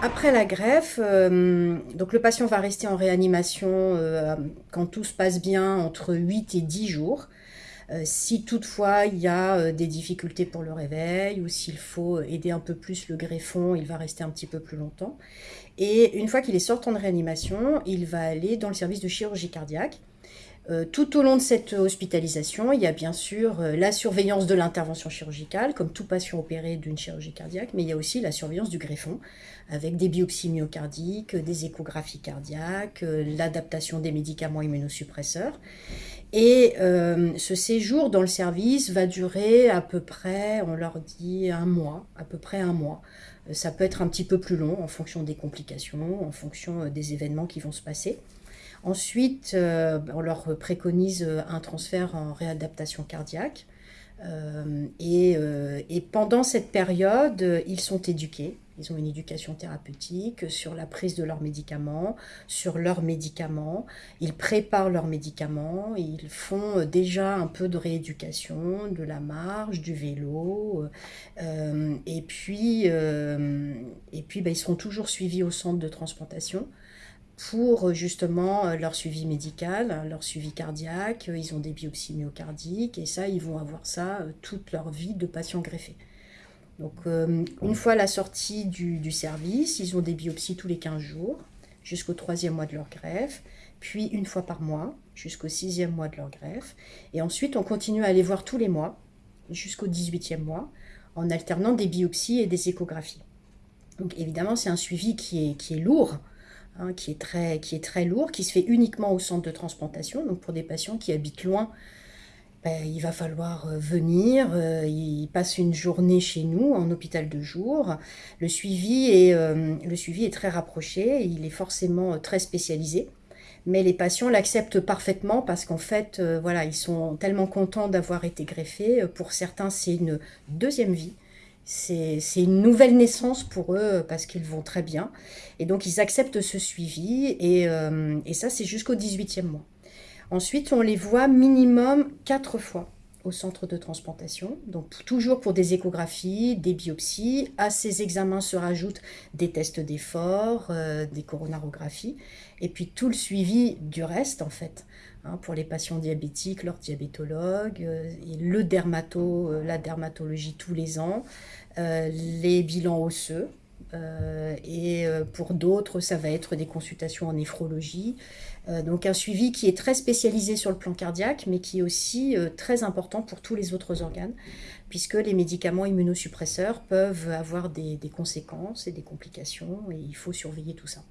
Après la greffe, euh, donc le patient va rester en réanimation euh, quand tout se passe bien entre 8 et 10 jours. Euh, si toutefois il y a des difficultés pour le réveil ou s'il faut aider un peu plus le greffon, il va rester un petit peu plus longtemps. Et une fois qu'il est sortant de réanimation, il va aller dans le service de chirurgie cardiaque tout au long de cette hospitalisation, il y a bien sûr euh, la surveillance de l'intervention chirurgicale, comme tout patient opéré d'une chirurgie cardiaque, mais il y a aussi la surveillance du greffon, avec des biopsies myocardiques, des échographies cardiaques, euh, l'adaptation des médicaments immunosuppresseurs. Et ce séjour dans le service va durer à peu près, on leur dit un mois, à peu près un mois. Ça peut être un petit peu plus long en fonction des complications, en fonction des événements qui vont se passer. Ensuite, euh, on leur préconise euh, un transfert en réadaptation cardiaque. Euh, et, pendant cette période, ils sont éduqués. Ils ont une éducation thérapeutique sur la prise de leurs médicaments, sur leurs médicaments. Ils préparent leurs médicaments. Ils font déjà un peu de rééducation, de la marche, du vélo. et puis, et puis bah, ils seront toujours suivis au centre de transplantation pour euh, justement euh, leur suivi médical, leur suivi cardiaque. Ils ont des biopsies myocardiques et ça, ils vont avoir ça euh, toute leur vie de patients greffés. Donc, une fois la sortie du, service, ils ont des biopsies tous les 15 jours jusqu'au troisième mois de leur greffe, puis une fois par mois jusqu'au sixième mois de leur greffe. Et ensuite, on continue à les voir tous les mois jusqu'au 18e mois en alternant des biopsies et des échographies. Donc évidemment, c'est un suivi qui est, qui est lourd Hein, qui, est très, qui est très lourd, qui se fait uniquement au centre de transplantation. Donc pour des patients qui habitent loin, ben, il va falloir euh, venir, euh, ils passent une journée chez nous en hôpital de jour. Le suivi est, euh, le suivi est très rapproché, il est forcément très spécialisé. Mais les patients l'acceptent parfaitement parce qu'en fait, voilà, ils sont tellement contents d'avoir été greffés. Pour certains, c'est une deuxième vie c'est une nouvelle naissance pour eux parce qu'ils vont très bien. Et donc, ils acceptent ce suivi. Et, euh, ça, c'est jusqu'au 18e mois. Ensuite, on les voit minimum quatre fois au centre de transplantation. Donc, toujours pour des échographies, des biopsies. À ces examens se rajoutent des tests d'effort, euh, des coronarographies. Et puis, tout le suivi du reste, en fait. Hein, pour les patients diabétiques, leur diabétologue, euh, le dermato, la dermatologie tous les ans. Euh, les bilans osseux. Euh, et euh, pour d'autres, ça va être des consultations en néphrologie. donc un suivi qui est très spécialisé sur le plan cardiaque, mais qui est aussi très important pour tous les autres organes, puisque les médicaments immunosuppresseurs peuvent avoir des, des conséquences et des complications, et il faut surveiller tout ça.